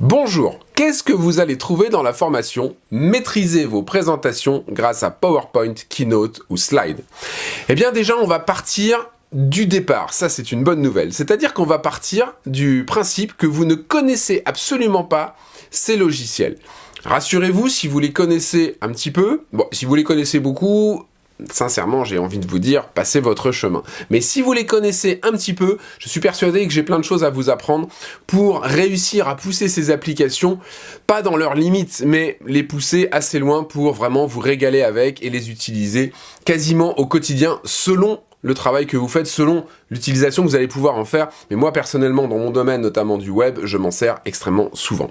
Bonjour, qu'est-ce que vous allez trouver dans la formation Maîtriser vos présentations grâce à PowerPoint, Keynote ou Slide Eh bien déjà, on va partir du départ, ça c'est une bonne nouvelle. C'est-à-dire qu'on va partir du principe que vous ne connaissez absolument pas ces logiciels. Rassurez-vous, si vous les connaissez un petit peu, si vous les connaissez beaucoup, sincèrement, j'ai envie de vous dire, passez votre chemin. Mais si vous les connaissez un petit peu, je suis persuadé que j'ai plein de choses à vous apprendre pour réussir à pousser ces applications, pas dans leurs limites, mais les pousser assez loin pour vraiment vous régaler avec et les utiliser quasiment au quotidien selon le travail que vous faites selon l'utilisation que vous allez pouvoir en faire. Mais moi, personnellement, dans mon domaine, notamment du web, je m'en sers extrêmement souvent.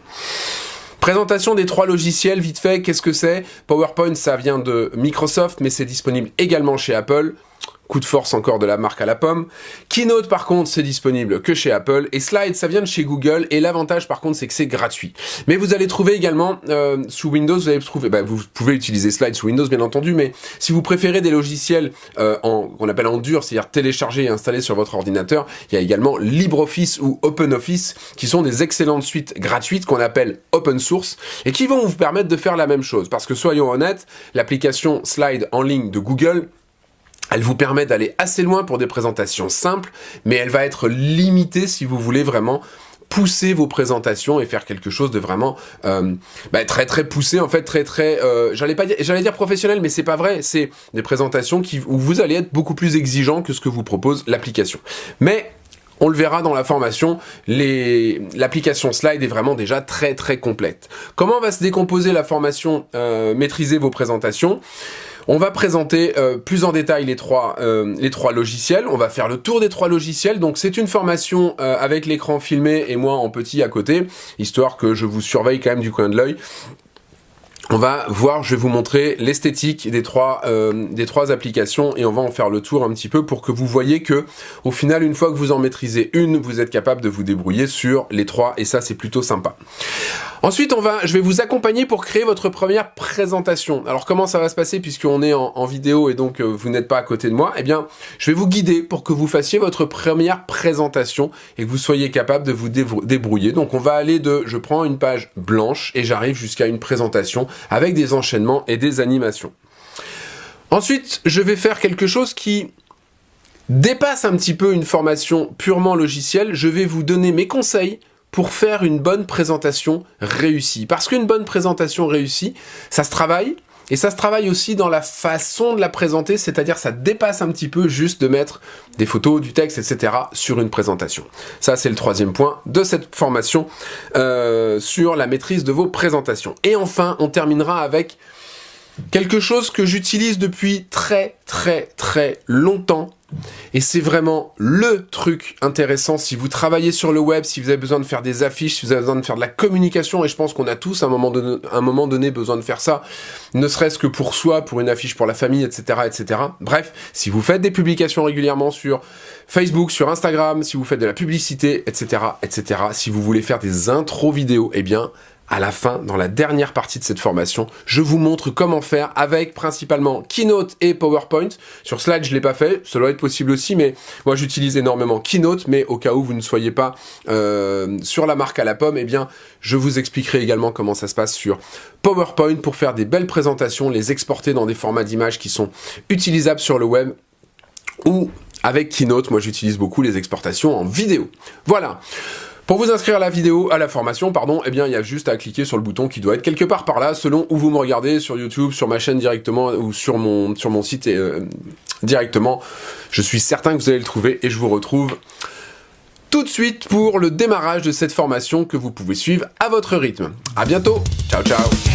Présentation des trois logiciels, vite fait, qu'est-ce que c'est? PowerPoint, ça vient de Microsoft, mais c'est disponible également chez Apple. Coup de force encore de la marque à la pomme. Keynote par contre c'est disponible que chez Apple et Slide ça vient de chez Google et l'avantage par contre c'est que c'est gratuit. Mais vous allez trouver également euh, sous Windows, vous allez trouver, bah, vous pouvez utiliser Slide sous Windows bien entendu, mais si vous préférez des logiciels euh, qu'on appelle en dur, c'est-à-dire télécharger et installer sur votre ordinateur, il y a également LibreOffice ou OpenOffice qui sont des excellentes suites gratuites qu'on appelle open source et qui vont vous permettre de faire la même chose. Parce que soyons honnêtes, l'application Slide en ligne de Google elle vous permet d'aller assez loin pour des présentations simples, mais elle va être limitée si vous voulez vraiment pousser vos présentations et faire quelque chose de vraiment euh, bah, très très poussé en fait très très euh, j'allais pas dire j'allais dire professionnel mais c'est pas vrai. C'est des présentations où vous allez être beaucoup plus exigeant que ce que vous propose l'application. Mais on le verra dans la formation, l'application Slide est vraiment déjà très très complète. Comment va se décomposer la formation euh, Maîtriser vos présentations? On va présenter euh, plus en détail les trois, euh, les trois logiciels. On va faire le tour des trois logiciels. Donc c'est une formation euh, avec l'écran filmé et moi en petit à côté, histoire que je vous surveille quand même du coin de l'œil on va voir, je vais vous montrer l'esthétique des trois euh, des trois applications et on va en faire le tour un petit peu pour que vous voyez que au final une fois que vous en maîtrisez une, vous êtes capable de vous débrouiller sur les trois et ça c'est plutôt sympa. Ensuite, on va, je vais vous accompagner pour créer votre première présentation. Alors comment ça va se passer puisqu'on est en, vidéo et donc euh, vous n'êtes pas à côté de moi? Eh bien, je vais vous guider pour que vous fassiez votre première présentation et que vous soyez capable de vous débrouiller. Donc on va aller de, je prends une page blanche et j'arrive jusqu'à une présentation avec des enchaînements et des animations. Ensuite, je vais faire quelque chose qui dépasse un petit peu une formation purement logicielle. Je vais vous donner mes conseils pour faire une bonne présentation réussie. Parce qu'une bonne présentation réussie, ça se travaille, et ça se travaille aussi dans la façon de la présenter, c'est-à-dire ça dépasse un petit peu juste de mettre des photos, du texte, etc. sur une présentation. Ça, c'est le troisième point de cette formation euh, sur la maîtrise de vos présentations. Et enfin, on terminera avec quelque chose que j'utilise depuis très très très longtemps et c'est vraiment le truc intéressant si vous travaillez sur le web, si vous avez besoin de faire des affiches, si vous avez besoin de faire de la communication, et je pense qu'on a tous à un moment donné, besoin de faire ça, ne serait-ce que pour soi, pour une affiche pour la famille, etc., etc. Bref, si vous faites des publications régulièrement sur Facebook, sur Instagram, si vous faites de la publicité, etc., etc., si vous voulez faire des intros vidéo, eh bien, à la fin, dans la dernière partie de cette formation, je vous montre comment faire avec principalement Keynote et PowerPoint. Sur Slide, je l'ai pas fait, cela doit être possible aussi, mais moi j'utilise énormément Keynote, mais au cas où vous ne soyez pas euh, sur la marque à la pomme, eh bien, je vous expliquerai également comment ça se passe sur PowerPoint pour faire des belles présentations, les exporter dans des formats d'images qui sont utilisables sur le web, ou avec Keynote, moi j'utilise beaucoup les exportations en vidéo. Voilà pour vous inscrire à la vidéo, à la formation, pardon, eh bien, il y a juste à cliquer sur le bouton qui doit être quelque part par là, selon où vous me regardez, sur YouTube, sur ma chaîne directement, ou sur mon, site euh, directement. Je suis certain que vous allez le trouver, et je vous retrouve tout de suite pour le démarrage de cette formation que vous pouvez suivre à votre rythme. À bientôt Ciao, ciao